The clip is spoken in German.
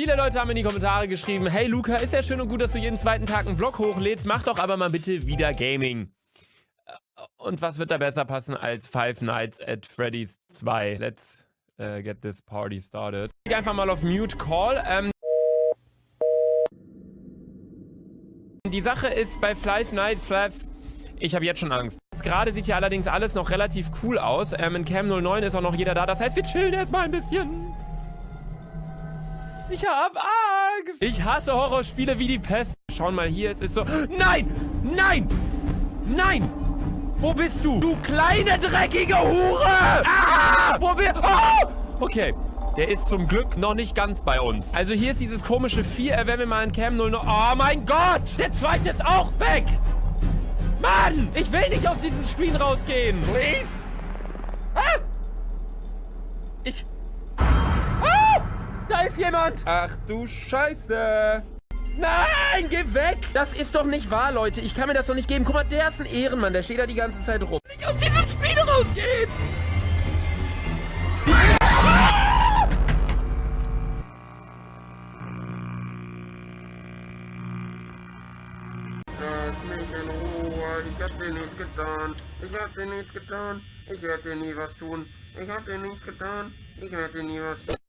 Viele Leute haben in die Kommentare geschrieben, hey Luca, ist ja schön und gut, dass du jeden zweiten Tag einen Vlog hochlädst, mach doch aber mal bitte wieder Gaming. Äh, und was wird da besser passen als Five Nights at Freddy's 2? Let's uh, get this party started. Ich einfach mal auf Mute Call. Ähm die Sache ist bei Five Nights, Five... Ich habe jetzt schon Angst. Gerade sieht hier allerdings alles noch relativ cool aus. Ähm, in Cam 09 ist auch noch jeder da. Das heißt, wir chillen erstmal ein bisschen. Ich hab Angst. Ich hasse Horrorspiele wie die Pest. Schauen mal hier, es ist so... Nein! Nein! Nein! Wo bist du? Du kleine, dreckige Hure! Ah! Wo wir... Oh! Okay. Der ist zum Glück noch nicht ganz bei uns. Also hier ist dieses komische Vier. Äh, wenn wir mal in Cam 0... Oh mein Gott! Der zweite ist auch weg! Mann! Ich will nicht aus diesem Screen rausgehen! Please? Ah! Ich... Da ist jemand! Ach du Scheiße! Nein, geh weg! Das ist doch nicht wahr, Leute. Ich kann mir das doch nicht geben. Guck mal, der ist ein Ehrenmann. Der steht da die ganze Zeit rum. Nicht aus diesem Spiel rausgehen! Lass mich in Ruhe, ich hab dir nichts getan. Ich hab dir nichts getan. Ich werde dir nie was tun. Ich hab dir nichts getan. Ich werde dir nie was tun.